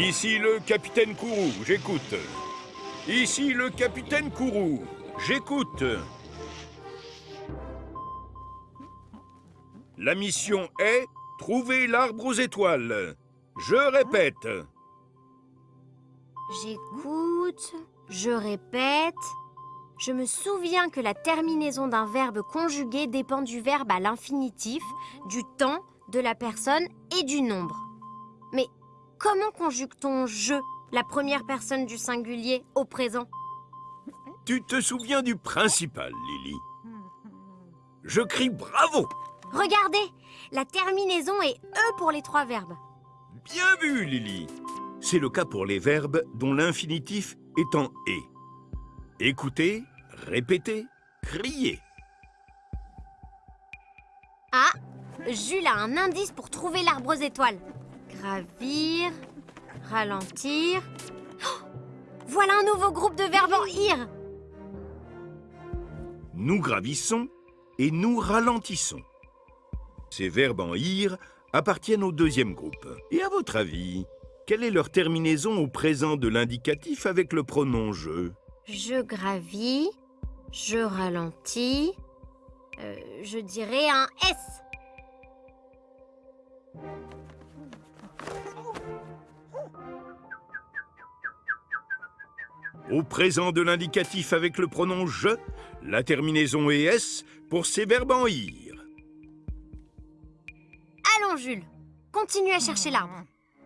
Ici le capitaine Kourou, j'écoute. Ici le capitaine Kourou, j'écoute. La mission est trouver l'arbre aux étoiles. Je répète. J'écoute, je répète. Je me souviens que la terminaison d'un verbe conjugué dépend du verbe à l'infinitif, du temps, de la personne et du nombre. Comment conjugue-t-on je, la première personne du singulier, au présent? Tu te souviens du principal, Lily? Je crie bravo Regardez, la terminaison est E pour les trois verbes. Bien vu, Lily C'est le cas pour les verbes dont l'infinitif est en « et ». Écoutez, répétez, criez. Ah Jules a un indice pour trouver l'arbre aux étoiles. Gravir, ralentir... Oh voilà un nouveau groupe de verbes en IR Nous gravissons et nous ralentissons. Ces verbes en IR appartiennent au deuxième groupe. Et à votre avis, quelle est leur terminaison au présent de l'indicatif avec le pronom « je » Je gravis, je ralentis, euh, je dirais un S. Au présent de l'indicatif avec le pronom « je », la terminaison est « s » pour ces verbes en « ir ». Allons, Jules, continue à chercher l'arbre.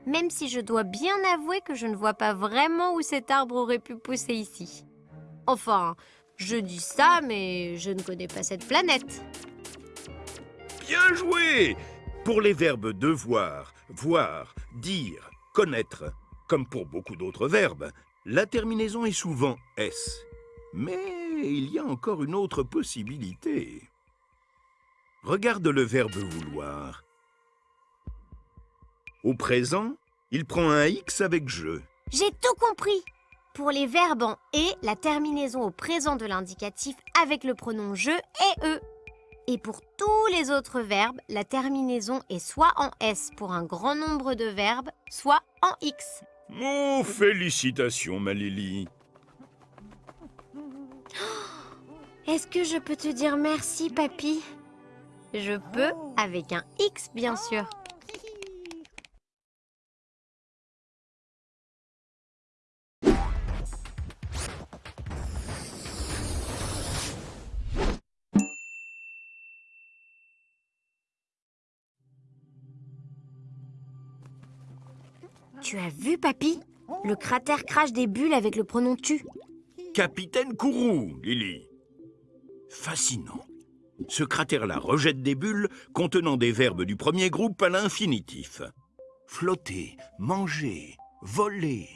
Même si je dois bien avouer que je ne vois pas vraiment où cet arbre aurait pu pousser ici. Enfin, je dis ça, mais je ne connais pas cette planète. Bien joué Pour les verbes devoir, voir, dire, connaître, comme pour beaucoup d'autres verbes, la terminaison est souvent « s ». Mais il y a encore une autre possibilité. Regarde le verbe « vouloir ». Au présent, il prend un « x » avec « je ». J'ai tout compris Pour les verbes en « et », la terminaison au présent de l'indicatif avec le pronom « je » est « e ». Et pour tous les autres verbes, la terminaison est soit en « s » pour un grand nombre de verbes, soit en « x ». Oh, félicitations, ma Lily. Est-ce que je peux te dire merci, papy Je peux, avec un X, bien sûr. Tu as vu, papy? Le cratère crache des bulles avec le pronom tu. Capitaine Kourou, Lily. Fascinant. Ce cratère-là rejette des bulles contenant des verbes du premier groupe à l'infinitif. Flotter, manger, voler.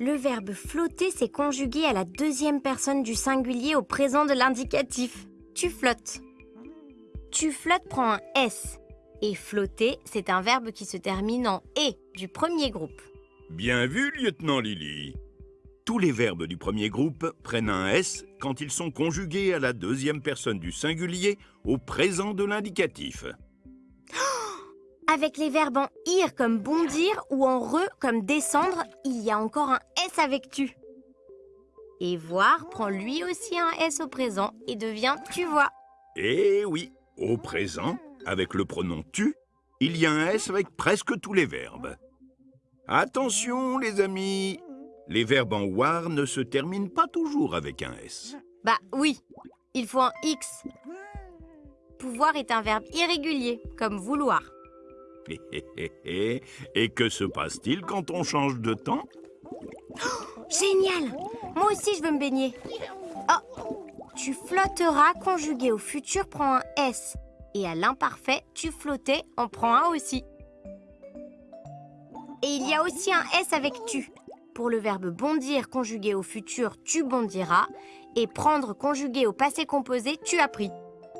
Le verbe flotter s'est conjugué à la deuxième personne du singulier au présent de l'indicatif. Tu flottes. Tu flottes prend un S. Et flotter, c'est un verbe qui se termine en « et » du premier groupe. Bien vu, lieutenant Lily. Tous les verbes du premier groupe prennent un S quand ils sont conjugués à la deuxième personne du singulier au présent de l'indicatif. Avec les verbes en « ir » comme « bondir » ou en « re » comme « descendre », il y a encore un S avec « tu ». Et « voir » prend lui aussi un S au présent et devient « tu vois ». Eh oui, au présent, avec le pronom tu, il y a un S avec presque tous les verbes. Attention, les amis Les verbes en war ne se terminent pas toujours avec un S. Bah oui, il faut un X. Pouvoir est un verbe irrégulier, comme vouloir. Et que se passe-t-il quand on change de temps? Oh, Génial Moi aussi, je veux me baigner. Oh Tu flotteras conjugué au futur prend un S. Et à l'imparfait, tu flottais en prend un aussi. Et il y a aussi un S avec tu. Pour le verbe bondir conjugué au futur, tu bondiras. Et prendre conjugué au passé composé, tu as pris.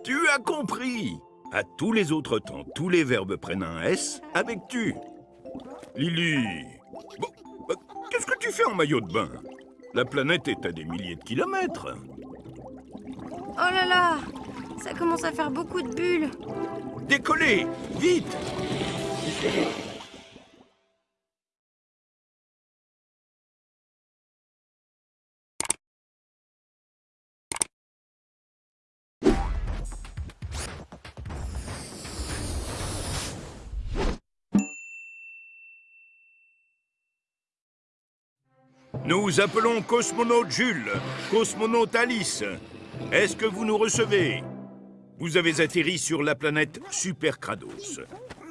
Tu as compris À tous les autres temps, tous les verbes prennent un S avec tu. Lily bon, bah, Qu'est-ce que tu fais en maillot de bain? La planète est à des milliers de kilomètres. Oh là là ça commence à faire beaucoup de bulles. Décollez Vite Nous appelons cosmonaute Jules, cosmonaute Alice. Est-ce que vous nous recevez? Vous avez atterri sur la planète Superkrados.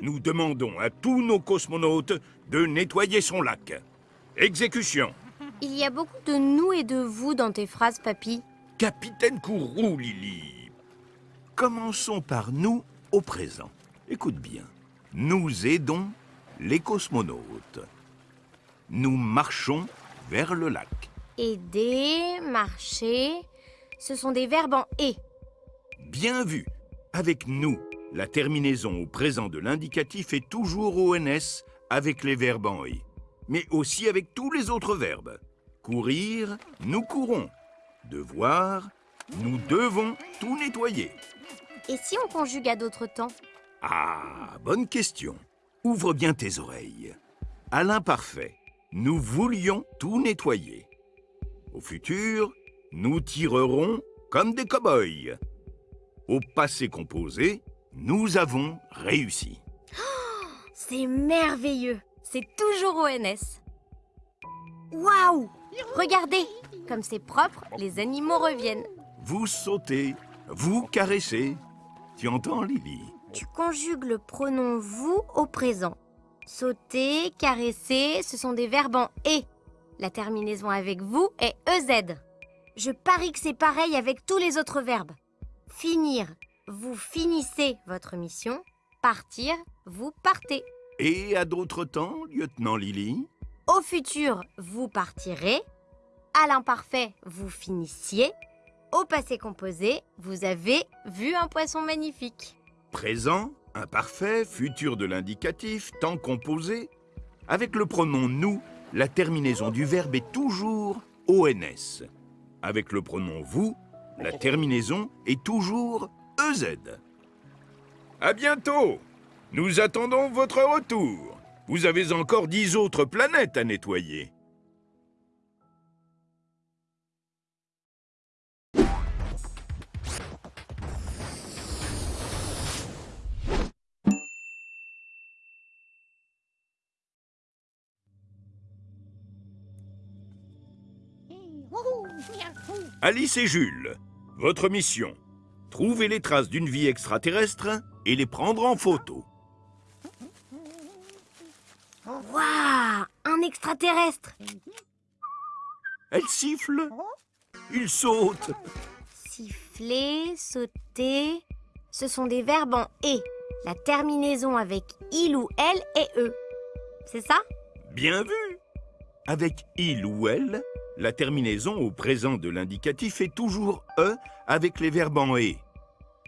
Nous demandons à tous nos cosmonautes de nettoyer son lac. Exécution. Il y a beaucoup de nous et de vous dans tes phrases, papy. Capitaine Kourou, Lily. Commençons par nous au présent. Écoute bien. Nous aidons les cosmonautes. Nous marchons vers le lac. Aider, marcher, ce sont des verbes en et. Bien vu. Avec nous, la terminaison au présent de l'indicatif est toujours ONS avec les verbes en et, mais aussi avec tous les autres verbes. Courir, nous courons. Devoir, nous devons tout nettoyer. Et si on conjugue à d'autres temps? Ah, bonne question. Ouvre bien tes oreilles. À l'imparfait, nous voulions tout nettoyer. Au futur, nous tirerons comme des cow-boys. Au passé composé, nous avons réussi. C'est merveilleux C'est toujours ONS Waouh Regardez Comme c'est propre, les animaux reviennent. Vous sautez, vous caressez. Tu entends, Lily? Tu conjugues le pronom vous au présent. Sauter, caresser, ce sont des verbes en et. La terminaison avec vous est EZ. Je parie que c'est pareil avec tous les autres verbes. Finir, vous finissez votre mission. Partir, vous partez. Et à d'autres temps, lieutenant Lily? Au futur, vous partirez. À l'imparfait, vous finissiez. Au passé composé, vous avez vu un poisson magnifique. Présent, imparfait, futur de l'indicatif, temps composé. Avec le pronom nous, la terminaison du verbe est toujours ONS. Avec le pronom vous, la terminaison est toujours EZ. À bientôt Nous attendons votre retour. Vous avez encore dix autres planètes à nettoyer. Alice et Jules, votre mission, trouver les traces d'une vie extraterrestre et les prendre en photo. Waouh Un extraterrestre Elle siffle, il saute. Siffler, sauter, ce sont des verbes en et. La terminaison avec il ou elle est e. C'est ça? Bien vu Avec il ou elle, la terminaison au présent de l'indicatif est toujours e avec les verbes en et.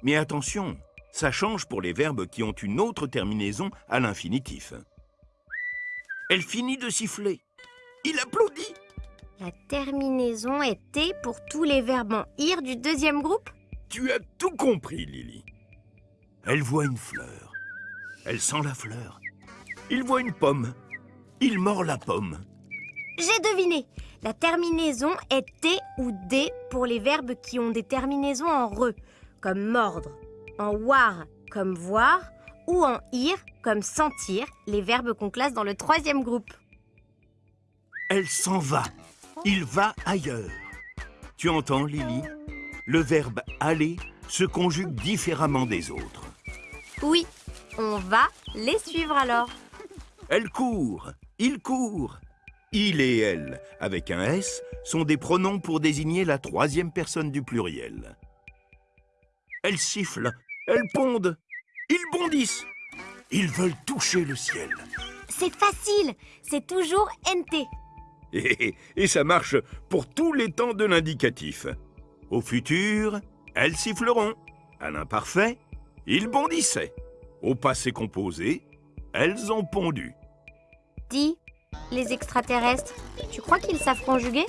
Mais attention, ça change pour les verbes qui ont une autre terminaison à l'infinitif. Elle finit de siffler. Il applaudit. La terminaison est T pour tous les verbes en ir du deuxième groupe Tu as tout compris, Lily. Elle voit une fleur. Elle sent la fleur. Il voit une pomme. Il mord la pomme. J'ai deviné La terminaison est T ou D pour les verbes qui ont des terminaisons en re, comme mordre, en war, comme voir, ou en ir, comme sentir, les verbes qu'on classe dans le troisième groupe. Elle s'en va. Il va ailleurs. Tu entends, Lily? Le verbe aller se conjugue différemment des autres. Oui, on va les suivre alors. Elle court. Il court. Il et elle, avec un S, sont des pronoms pour désigner la troisième personne du pluriel. Elles sifflent, elles pondent, ils bondissent. Ils veulent toucher le ciel. C'est facile, c'est toujours NT. Et, et ça marche pour tous les temps de l'indicatif. Au futur, elles siffleront. À l'imparfait, ils bondissaient. Au passé composé, elles ont pondu. Dis, les extraterrestres, tu crois qu'ils savent conjuguer?